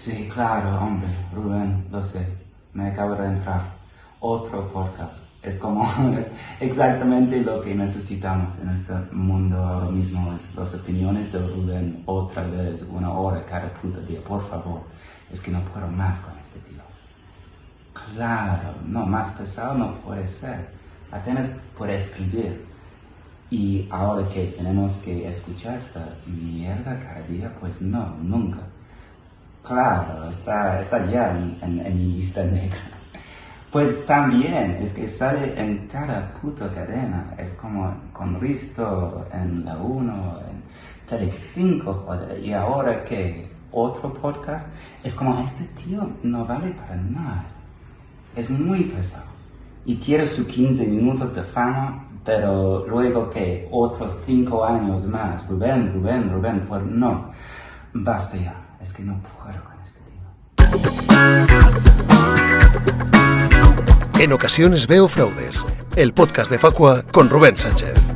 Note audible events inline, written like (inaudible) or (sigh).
Sí, claro, hombre, Rubén, lo sé. Me acabo de entrar. Otro podcast. Es como (laughs) exactamente lo que necesitamos en este mundo ahora mismo. Es las opiniones de Rubén otra vez, una hora cada puta día. Por favor, es que no puedo más con este tío. Claro, no, más pesado no puede ser. Apenas puede escribir. Y ahora que tenemos que escuchar esta mierda cada día, pues no, nunca. Claro, está, ya en, mi lista negra. Pues también, es que sale en cada puta cadena. Es como con Risto en la 1, en Tele 5, joder. Y ahora que otro podcast, es como este tío no vale para nada. Es muy pesado. Y quiere sus 15 minutos de fama, pero luego que otros 5 años más, Rubén, Rubén, Rubén, pues no. Basta ya, es que no puedo con este tío. En ocasiones veo fraudes. El podcast de Facua con Rubén Sánchez.